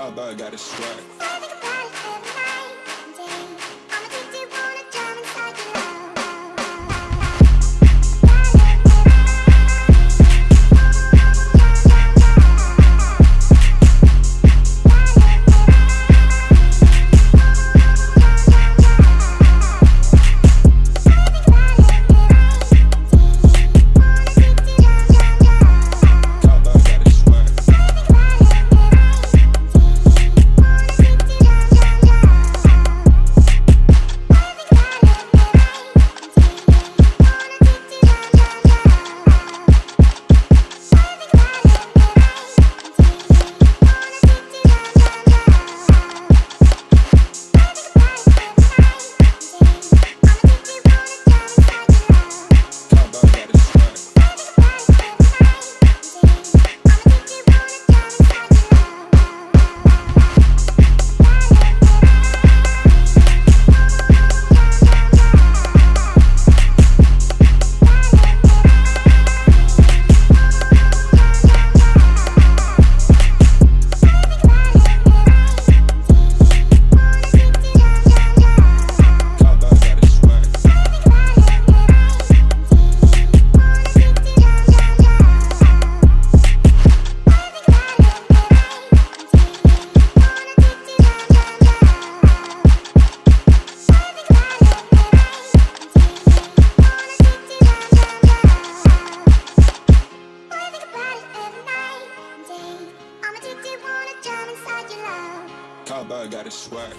Cowboy got a swag. Cowboy got a swag.